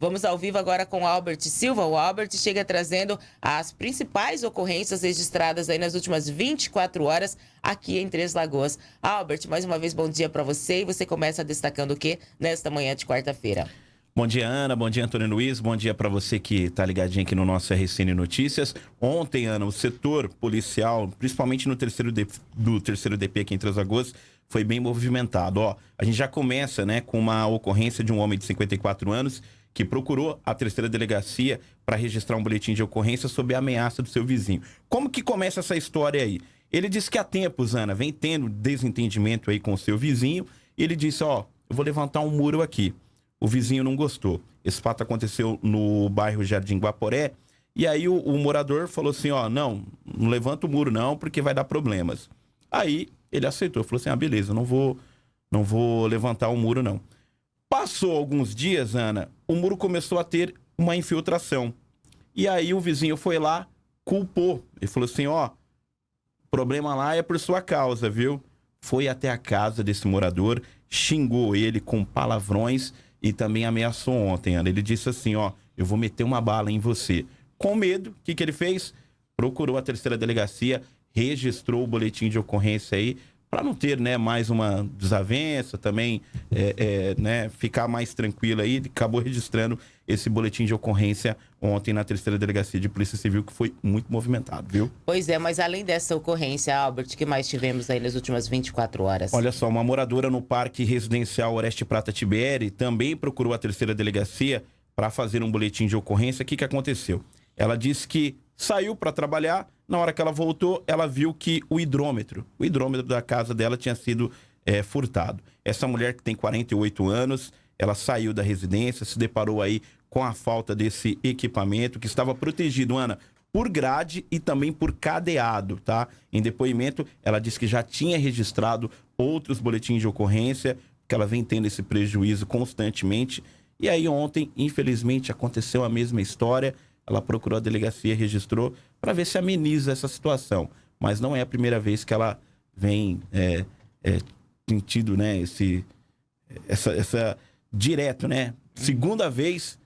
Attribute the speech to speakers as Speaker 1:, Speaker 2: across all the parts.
Speaker 1: Vamos ao vivo agora com o Albert Silva. O Albert chega trazendo as principais ocorrências registradas aí nas últimas 24 horas aqui em Três Lagoas. Albert, mais uma vez bom dia para você e você começa destacando o que nesta manhã de quarta-feira?
Speaker 2: Bom dia, Ana. Bom dia, Antônio Luiz. Bom dia para você que está ligadinho aqui no nosso RCN Notícias. Ontem, Ana, o setor policial, principalmente no terceiro do terceiro DP aqui em Três Lagoas, foi bem movimentado. Ó, a gente já começa né, com uma ocorrência de um homem de 54 anos que procurou a terceira delegacia para registrar um boletim de ocorrência sob a ameaça do seu vizinho. Como que começa essa história aí? Ele disse que há tempos, Ana, vem tendo desentendimento aí com o seu vizinho. Ele disse, ó, eu vou levantar um muro aqui. O vizinho não gostou. Esse fato aconteceu no bairro Jardim Guaporé. E aí o, o morador falou assim, ó, não, não levanta o muro não, porque vai dar problemas. Aí ele aceitou, falou assim, ah, beleza, não vou, não vou levantar o muro não. Passou alguns dias, Ana, o muro começou a ter uma infiltração. E aí o vizinho foi lá, culpou. Ele falou assim, ó, problema lá é por sua causa, viu? Foi até a casa desse morador, xingou ele com palavrões e também ameaçou ontem, Ana. Ele disse assim, ó, eu vou meter uma bala em você. Com medo, o que, que ele fez? Procurou a terceira delegacia, registrou o boletim de ocorrência aí, para não ter né, mais uma desavença, também é, é, né, ficar mais tranquilo aí, acabou registrando esse boletim de ocorrência ontem na terceira delegacia de Polícia Civil, que foi muito movimentado, viu?
Speaker 1: Pois é, mas além dessa ocorrência, Albert, que mais tivemos aí nas últimas 24 horas?
Speaker 2: Olha só, uma moradora no Parque Residencial Oreste Prata Tibere também procurou a terceira delegacia para fazer um boletim de ocorrência. O que, que aconteceu? Ela disse que saiu para trabalhar, na hora que ela voltou, ela viu que o hidrômetro, o hidrômetro da casa dela tinha sido é, furtado. Essa mulher que tem 48 anos, ela saiu da residência, se deparou aí com a falta desse equipamento que estava protegido, Ana, por grade e também por cadeado, tá? Em depoimento, ela disse que já tinha registrado outros boletins de ocorrência, que ela vem tendo esse prejuízo constantemente. E aí ontem, infelizmente, aconteceu a mesma história. Ela procurou a delegacia, registrou, para ver se ameniza essa situação. Mas não é a primeira vez que ela vem é, é, sentindo né, esse, essa, essa direto, né? Segunda vez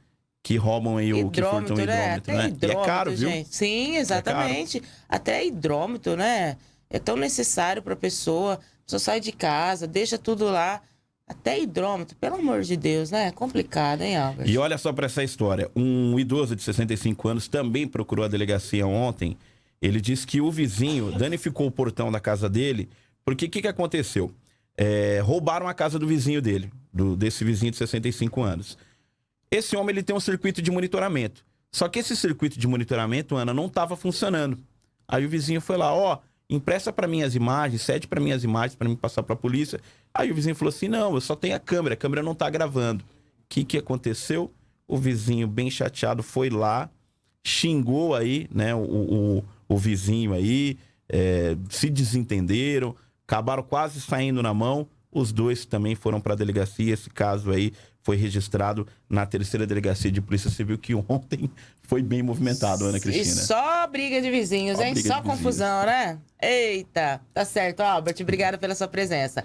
Speaker 2: que roubam aí o que furtam o
Speaker 1: né?
Speaker 2: hidrômetro, né?
Speaker 1: Hidrômetro,
Speaker 2: e é caro,
Speaker 1: gente.
Speaker 2: viu?
Speaker 1: Sim, exatamente. É Até hidrômetro, né? É tão necessário para a pessoa. A pessoa sai de casa, deixa tudo lá. Até hidrômetro, pelo amor de Deus, né? É complicado, hein, Albert?
Speaker 2: E olha só para essa história. Um idoso de 65 anos também procurou a delegacia ontem. Ele disse que o vizinho danificou o portão da casa dele. Porque o que, que aconteceu? É, roubaram a casa do vizinho dele, do, desse vizinho de 65 anos. Esse homem ele tem um circuito de monitoramento. Só que esse circuito de monitoramento, Ana, não estava funcionando. Aí o vizinho foi lá, ó, empresta para mim as imagens, cede para mim as imagens para mim passar para a polícia. Aí o vizinho falou assim: "Não, eu só tenho a câmera, a câmera não tá gravando". O que que aconteceu? O vizinho bem chateado foi lá, xingou aí, né, o, o, o vizinho aí, é, se desentenderam, acabaram quase saindo na mão. Os dois também foram para a delegacia. Esse caso aí foi registrado na terceira delegacia de Polícia Civil, que ontem foi bem movimentado, Ana Cristina.
Speaker 1: E só briga de vizinhos, só hein? Só confusão, vizinhos. né? Eita, tá certo, Albert. Obrigada pela sua presença.